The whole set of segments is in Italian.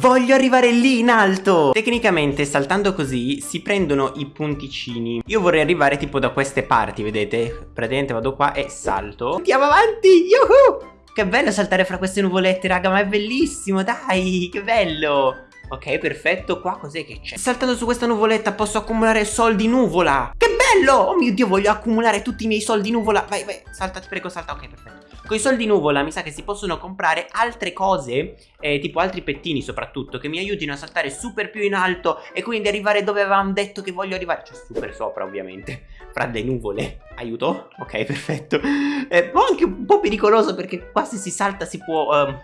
Voglio arrivare lì in alto! Tecnicamente saltando così si prendono i punticini. Io vorrei arrivare tipo da queste parti, vedete? Praticamente vado qua e salto. Andiamo avanti, yuhu! Che bello saltare fra queste nuvolette, raga, ma è bellissimo, dai, che bello! Ok, perfetto, qua cos'è che c'è? Saltando su questa nuvoletta posso accumulare soldi nuvola. Che bello! Oh mio Dio, voglio accumulare tutti i miei soldi nuvola Vai, vai, salta, ti prego, salta, ok, perfetto con i soldi nuvola mi sa che si possono comprare altre cose, eh, tipo altri pettini soprattutto, che mi aiutino a saltare super più in alto e quindi arrivare dove avevamo detto che voglio arrivare. Cioè super sopra ovviamente, fra le nuvole. Aiuto? Ok, perfetto. Eh, anche un po' pericoloso perché qua se si salta si può... Uh...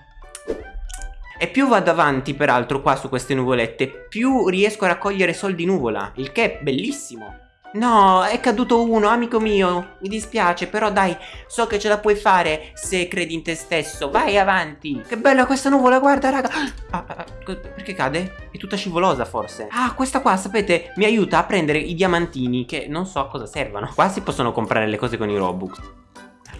E più vado avanti peraltro qua su queste nuvolette Più riesco a raccogliere soldi nuvola Il che è bellissimo No, è caduto uno, amico mio. Mi dispiace, però dai, so che ce la puoi fare se credi in te stesso. Vai avanti. Che bella questa nuvola, guarda, raga. Ah, ah, ah perché cade? È tutta scivolosa, forse. Ah, questa qua, sapete, mi aiuta a prendere i diamantini che non so a cosa servano. Qua si possono comprare le cose con i Robux.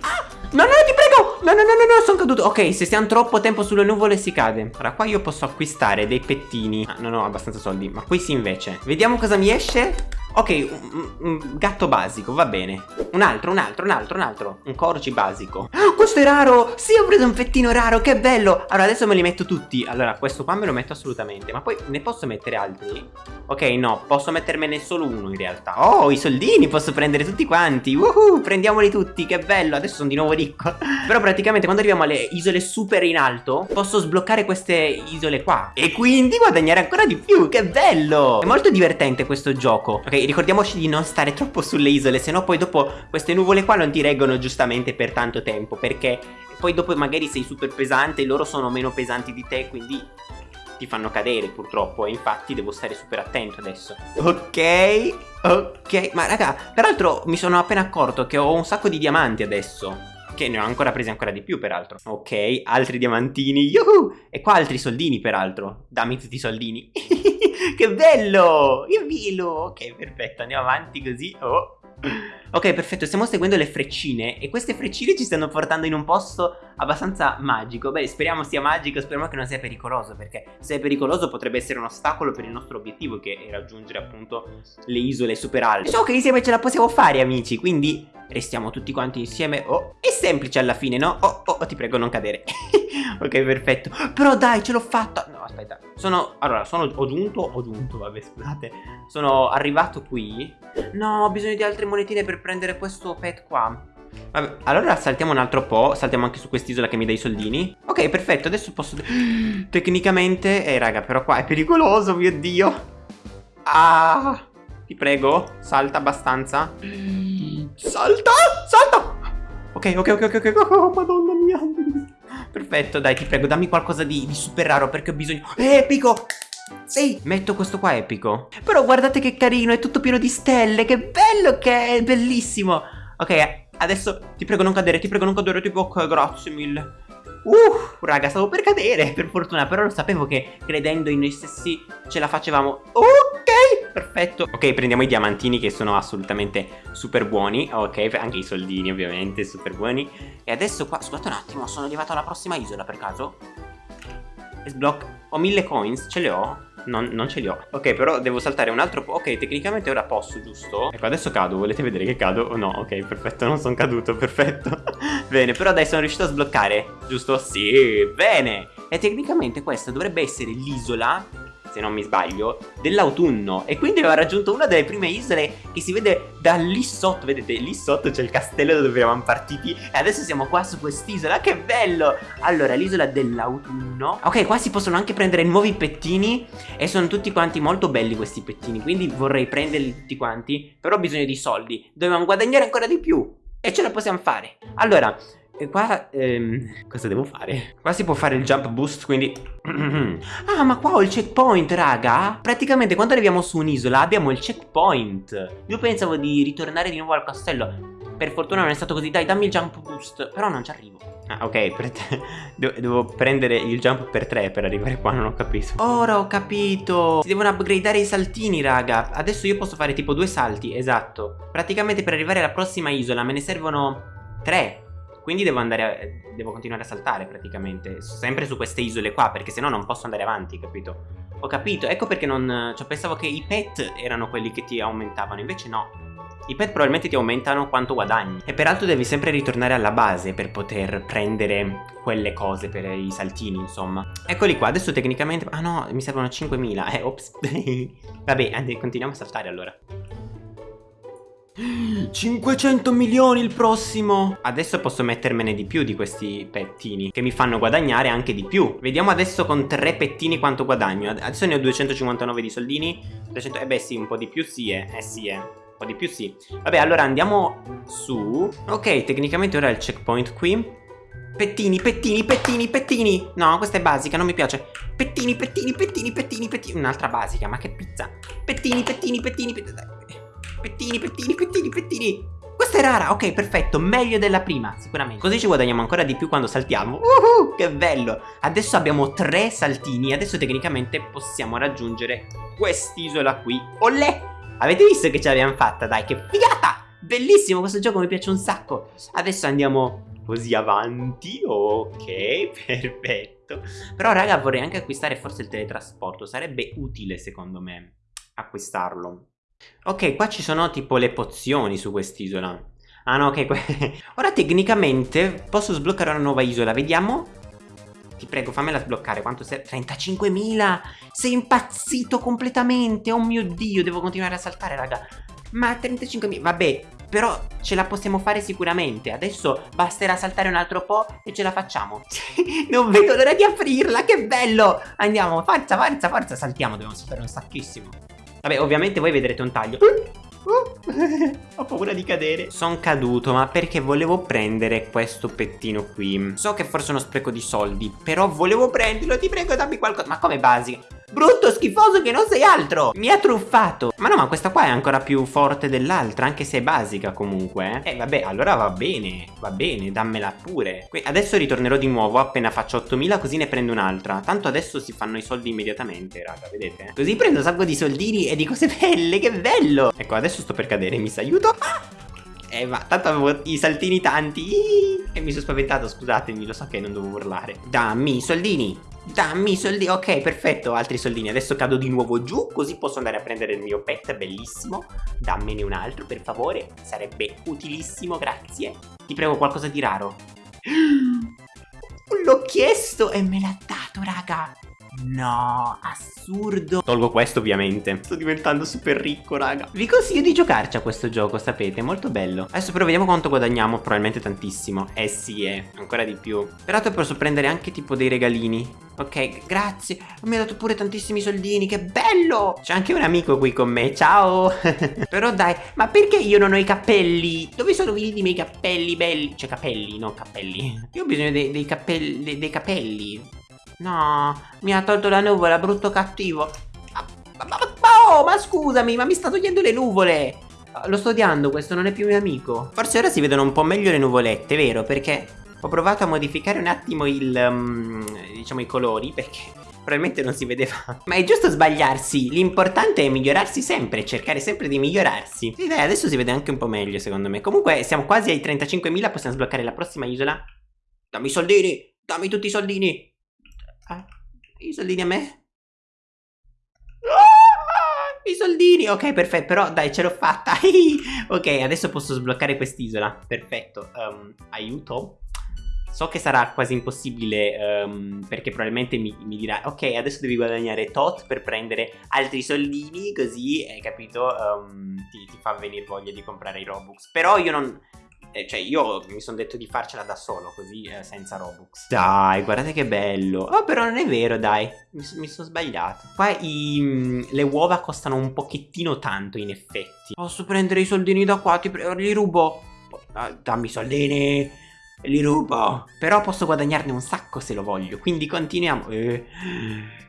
Ah, no, no, ti prego. No, no, no, no, no, sono caduto. Ok, se stiamo troppo tempo sulle nuvole si cade. Ora, qua io posso acquistare dei pettini. Ah, non ho abbastanza soldi, ma qui sì invece. Vediamo cosa mi esce. Ok, un, un, gatto basico, va bene. Un altro, un altro, un altro, un altro. Un corgi basico. Oh, Questo è raro! Sì, ho preso un fettino raro, che bello! Allora, adesso me li metto tutti. Allora, questo qua me lo metto assolutamente Ma poi ne posso mettere altri? Ok, no, posso mettermene solo uno in realtà. Oh, i soldini posso prendere tutti quanti. Woohoo, prendiamoli tutti, che bello. Adesso sono di nuovo ricco. Però praticamente quando arriviamo alle isole super in alto Posso sbloccare queste isole qua. E quindi guadagnare ancora di più, che bello! È molto divertente questo gioco. Ok, ricordiamoci di non stare troppo sulle isole, se no poi dopo queste nuvole qua non ti reggono giustamente per tanto tempo, perché poi dopo magari sei super pesante e loro sono meno pesanti di te, quindi ti fanno cadere purtroppo e infatti devo stare super attento adesso. Ok, ok, ma raga, peraltro mi sono appena accorto che ho un sacco di diamanti adesso che ne ho ancora presi ancora di più peraltro Ok, altri diamantini, yuhu! E qua altri soldini peraltro Dammi tutti i soldini Che bello! Il vilo! Ok, perfetto, andiamo avanti così. Oh. Ok, perfetto, stiamo seguendo le freccine e queste freccine ci stanno portando in un posto abbastanza magico. Beh, speriamo sia magico, speriamo che non sia pericoloso, perché se è pericoloso potrebbe essere un ostacolo per il nostro obiettivo, che è raggiungere appunto le isole super alte. So che insieme ce la possiamo fare, amici, quindi restiamo tutti quanti insieme. Oh, è semplice alla fine, no? Oh, oh, oh ti prego non cadere. ok, perfetto. Però dai, ce l'ho fatta. Aspetta. Sono, allora, sono, ho giunto, ho giunto, vabbè, scusate. Sono arrivato qui. No, ho bisogno di altre monetine per prendere questo pet qua. Vabbè, allora saltiamo un altro po', saltiamo anche su quest'isola che mi dà i soldini. Ok, perfetto, adesso posso... Tecnicamente... Eh, raga, però qua è pericoloso, mio Dio. Ah... Ti prego, salta abbastanza. Salta! Salta! Ok, ok, ok, ok, ok, oh, madonna mia. Perfetto, dai, ti prego, dammi qualcosa di, di super raro perché ho bisogno... Epico! Sì, metto questo qua epico. Però guardate che carino, è tutto pieno di stelle, che bello che è, bellissimo. Ok, adesso ti prego non cadere, ti prego non cadere, tipo ok, grazie mille. Uh, raga, stavo per cadere, per fortuna, però lo sapevo che credendo in noi stessi ce la facevamo. Ok, perfetto. Ok, prendiamo i diamantini che sono assolutamente super buoni. Ok, anche i soldini ovviamente, super buoni. E adesso qua, scusate un attimo, sono arrivato alla prossima isola per caso? Sblock, ho mille coins, ce le ho? Non, non, ce li ho. Ok però devo saltare un altro po' Ok tecnicamente ora posso giusto? Ecco adesso cado. Volete vedere che cado? Oh, no ok perfetto non sono caduto Perfetto. Bene però dai sono riuscito a sbloccare. Giusto? Sì Bene. E tecnicamente questa dovrebbe essere l'isola se non mi sbaglio, dell'autunno. E quindi aveva raggiunto una delle prime isole che si vede da lì sotto, vedete lì sotto c'è il castello da dove eravamo partiti e adesso siamo qua su quest'isola, che bello! Allora, l'isola dell'autunno, ok qua si possono anche prendere nuovi pettini e sono tutti quanti molto belli questi pettini, quindi vorrei prenderli tutti quanti, però ho bisogno di soldi, dobbiamo guadagnare ancora di più e ce la possiamo fare. Allora, e qua, ehm, cosa devo fare? Qua si può fare il jump boost, quindi... ah, ma qua ho il checkpoint, raga! Praticamente quando arriviamo su un'isola abbiamo il checkpoint. Io pensavo di ritornare di nuovo al castello. Per fortuna non è stato così. Dai, dammi il jump boost. Però non ci arrivo. Ah, ok, devo, devo prendere il jump per tre per arrivare qua, non ho capito. Ora ho capito. Si devono upgradeare i saltini, raga. Adesso io posso fare tipo due salti, esatto. Praticamente per arrivare alla prossima isola me ne servono tre. Quindi devo andare a, devo continuare a saltare praticamente Sempre su queste isole qua Perché sennò non posso andare avanti, capito? Ho capito, ecco perché non... Cioè pensavo che i pet erano quelli che ti aumentavano Invece no. I pet probabilmente ti aumentano quanto guadagni. E peraltro devi sempre ritornare alla base per poter prendere quelle cose per i saltini insomma. Eccoli qua, adesso tecnicamente... Ah no, mi servono 5.000 Eh, ops. Vabbè, continuiamo a saltare allora 500 milioni il prossimo. Adesso posso mettermene di più di questi pettini Che mi fanno guadagnare anche di più. Vediamo adesso con tre pettini quanto guadagno. Adesso ne ho 259 di soldini. 300... Eh beh sì, un po' di più sì eh, eh sì eh. Un po' di più sì. Vabbè allora andiamo su. Ok, tecnicamente ora è il checkpoint qui. Pettini, pettini, pettini, pettini. No, questa è basica, non mi piace. Pettini, pettini, pettini, pettini, pettini. Un'altra basica, ma che pizza. Pettini, pettini, pettini, pettini Pettini, pettini, pettini, pettini. Questa è rara, ok, perfetto, meglio della prima, sicuramente. Così ci guadagniamo ancora di più quando saltiamo. Uh, Che bello. Adesso abbiamo tre saltini. Adesso tecnicamente possiamo raggiungere quest'isola qui. Olè Avete visto che ce l'abbiamo fatta, dai, che figata! Bellissimo, questo gioco mi piace un sacco. Adesso andiamo così avanti. Ok, perfetto. Però raga vorrei anche acquistare forse il teletrasporto. Sarebbe utile secondo me acquistarlo Ok, qua ci sono tipo le pozioni su quest'isola. Ah no, ok. Ora tecnicamente posso sbloccare una nuova isola. Vediamo. Ti prego, fammela sbloccare. Quanto serve? 35.000! Sei impazzito completamente! Oh mio Dio, devo continuare a saltare, raga. Ma 35.000... Vabbè, però ce la possiamo fare sicuramente. Adesso basterà saltare un altro po' e ce la facciamo. non vedo l'ora di aprirla, che bello! Andiamo, forza, forza, forza. Saltiamo, dobbiamo saltare un sacchissimo. Vabbè, ovviamente voi vedrete un taglio. Ho paura di cadere. Sono caduto ma perché volevo prendere questo pettino qui. So che forse è uno spreco di soldi Però volevo prenderlo Ti prego dammi qualcosa Ma come basica Brutto schifoso che non sei altro. Mi ha truffato. Ma no ma questa qua è ancora più forte dell'altra Anche se è basica comunque Eh, eh vabbè allora va bene Va bene dammela pure. Qui, Adesso ritornerò di nuovo appena faccio 8000 Così ne prendo un'altra. Tanto adesso si fanno i soldi immediatamente raga vedete? Così prendo un sacco di soldini e di cose belle Che bello! Ecco adesso sto per cadere Mi sa aiuto ah! Eh va tanto avevo i saltini tanti. E mi sono spaventato scusatemi Lo so che non dovevo urlare. Dammi i soldini Dammi i soldi, ok perfetto, altri soldini. Adesso cado di nuovo giù, così posso andare a prendere il mio pet, bellissimo. Dammene un altro per favore, sarebbe utilissimo, grazie. Ti prego qualcosa di raro. L'ho chiesto e me l'ha dato raga. No, assurdo. Tolgo questo ovviamente. Sto diventando super ricco raga. Vi consiglio di giocarci a questo gioco sapete, molto bello. Adesso però vediamo quanto guadagniamo Probabilmente tantissimo. Eh sì eh, ancora di più. Peraltro posso prendere anche tipo dei regalini Ok, grazie Mi ha dato pure tantissimi soldini, che bello C'è anche un amico qui con me, ciao Però dai, ma perché io non ho i cappelli? Dove sono finiti i miei cappelli belli? Cioè capelli, non cappelli Io ho bisogno dei, dei, cappelli, dei, capelli No, mi ha tolto la nuvola, brutto cattivo. Ma, ma, ma, oh, ma scusami, ma mi sta togliendo le nuvole. Lo sto odiando, questo non è più mio amico. Forse ora si vedono un po' meglio le nuvolette, vero? Perché ho provato a modificare un attimo il, um, diciamo, i colori, perché probabilmente non si vedeva. Ma è giusto sbagliarsi, l'importante è migliorarsi sempre, cercare sempre di migliorarsi. Sì, dai, adesso si vede anche un po' meglio, secondo me. Comunque, siamo quasi ai 35.000, possiamo sbloccare la prossima isola. Dammi i soldini, dammi tutti i soldini. Ah, i soldini a me? Ah, I soldini, ok perfetto, però dai ce l'ho fatta Ok, adesso posso sbloccare quest'isola Perfetto, um, aiuto So che sarà quasi impossibile um, perché probabilmente mi, mi, dirà Ok adesso devi guadagnare tot per prendere altri soldini Così, hai capito, um, ti, ti, fa venire voglia di comprare i Robux. Però io non, eh, cioè io mi sono detto di farcela da solo così eh, senza Robux. Dai guardate che bello. Oh però non è vero dai. Mi, mi sono sbagliato. Qua i, mm, le uova costano un pochettino tanto in effetti. Posso prendere i soldini da qua? Ti prego li rubo. Ah, Dammi i soldini li rubo Però posso guadagnarne un sacco se lo voglio Quindi continuiamo eh.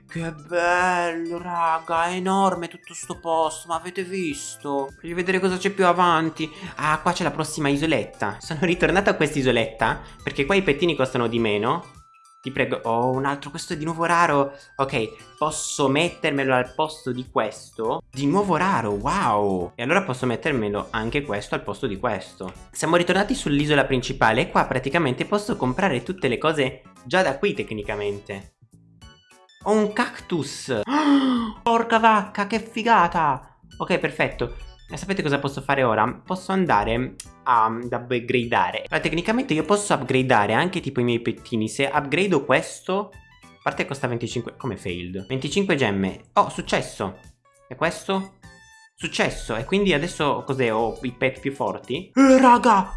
Che bello, raga, è enorme tutto sto posto, ma avete visto? Voglio vedere cosa c'è più avanti. Ah, qua c'è la prossima isoletta. Sono ritornato a questa isoletta, perché qua i pettini costano di meno. Ti prego. Oh, un altro. Questo è di nuovo raro. Ok, posso mettermelo al posto di questo. Di nuovo raro, wow. E allora posso mettermelo anche questo al posto di questo. Siamo ritornati sull'isola principale e qua praticamente posso comprare tutte le cose già da qui tecnicamente. Ho un cactus. Oh, porca vacca, che figata. Ok, perfetto. E sapete cosa posso fare ora? Posso andare ad upgradeare Ma tecnicamente io posso upgradeare anche tipo i miei pettini Se upgrado questo A parte costa 25 Come failed? 25 gemme Oh, successo E questo? Successo E quindi adesso cos'è? Ho i pet più forti? Eh, raga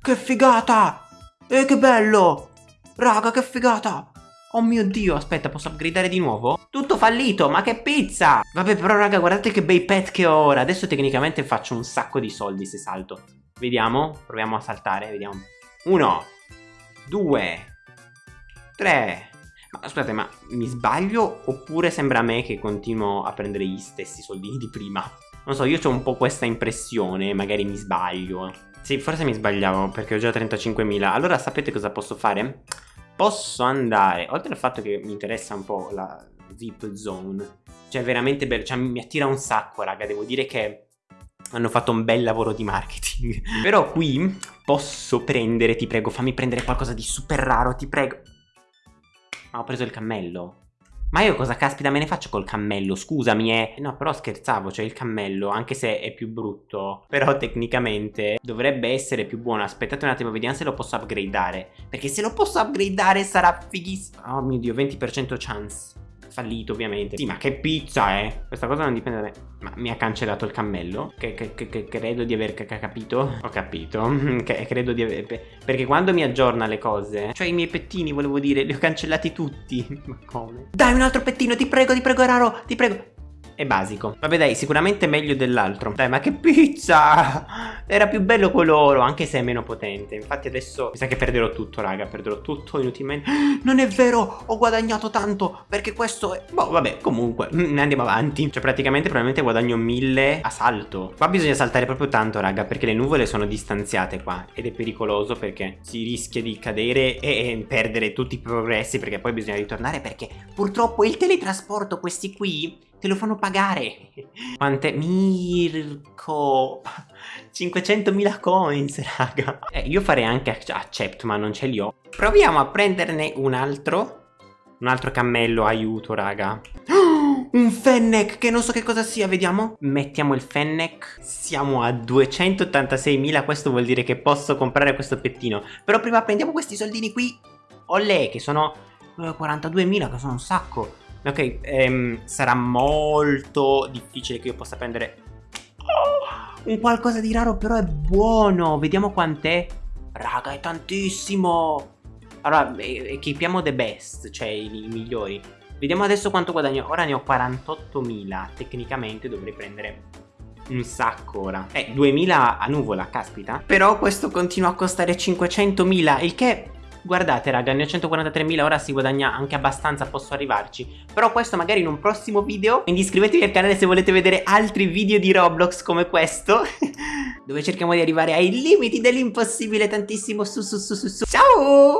Che figata Eh, che bello Raga, che figata Oh mio dio, aspetta, posso upgradare di nuovo? Tutto fallito, ma che pizza! Vabbè, però raga, guardate che bei pet che ho ora Adesso tecnicamente faccio un sacco di soldi se salto Vediamo, proviamo a saltare, vediamo Uno Due Tre Ma scusate, ma mi sbaglio? Oppure sembra a me che continuo a prendere gli stessi soldini di prima? Non so, io ho un po' questa impressione, magari mi sbaglio Sì, forse mi sbagliavo perché ho già 35.000 Allora sapete cosa posso fare? Posso andare, oltre al fatto che mi interessa un po' la VIP zone, cioè veramente bello, cioè mi attira un sacco raga, devo dire che hanno fatto un bel lavoro di marketing. Però qui posso prendere, ti prego, fammi prendere qualcosa di super raro, ti prego. Ah, ho preso il cammello. Ma io cosa caspita me ne faccio col cammello? Scusami, eh. No, però scherzavo, cioè il cammello, anche se è più brutto, però tecnicamente dovrebbe essere più buono. Aspettate un attimo, vediamo se lo posso upgradeare. Perché se lo posso upgradeare sarà fighissimo. Oh mio Dio, 20% chance fallito ovviamente. Sì ma che pizza eh? Questa cosa non dipende da me. Ma mi ha cancellato il cammello? Che, che, che, che credo di aver capito? Ho capito. Che credo di aver Perché quando mi aggiorna le cose Cioè i miei pettini volevo dire Li ho cancellati tutti. Ma come? Dai un altro pettino ti prego ti prego raro Ti prego è basico. Vabbè dai sicuramente meglio dell'altro. Dai ma che pizza! Era più bello quello oro anche se è meno potente. Infatti adesso mi sa che perderò tutto raga Perderò tutto inutilmente. Non è vero! Ho guadagnato tanto Perché questo è Boh vabbè comunque ne andiamo avanti. Cioè praticamente probabilmente guadagno 1000 a salto. Qua bisogna saltare proprio tanto raga Perché le nuvole sono distanziate qua Ed è pericoloso perché si rischia di cadere E perdere tutti i progressi Perché poi bisogna ritornare Perché purtroppo il teletrasporto questi qui Te lo fanno pagare. Quante... Mirko... 500.000 coins, raga. Eh, io farei anche accept, ma non ce li ho. Proviamo a prenderne un altro. Un altro cammello, aiuto, raga. un Fennec, che non so che cosa sia, vediamo. Mettiamo il Fennec. Siamo a 286.000, questo vuol dire che posso comprare questo pettino. Però prima prendiamo questi soldini qui. Olè, che sono 42.000, eh, che sono un sacco. Ok, ehm, sarà molto difficile che io possa prendere oh, un qualcosa di raro, però è buono. Vediamo quant'è. Raga, è tantissimo. Allora, equipiamo the best, cioè i, i migliori. Vediamo adesso quanto guadagno. Ora ne ho 48.000. Tecnicamente dovrei prendere un sacco ora. Eh, 2.000 a nuvola, caspita. Però questo continua a costare 500.000, il che Guardate raga, ne ho 143.000, ora si guadagna anche abbastanza, posso arrivarci. Però questo magari in un prossimo video. Quindi iscrivetevi al canale se volete vedere altri video di Roblox come questo. dove cerchiamo di arrivare ai limiti dell'impossibile tantissimo su su su su su. Ciao!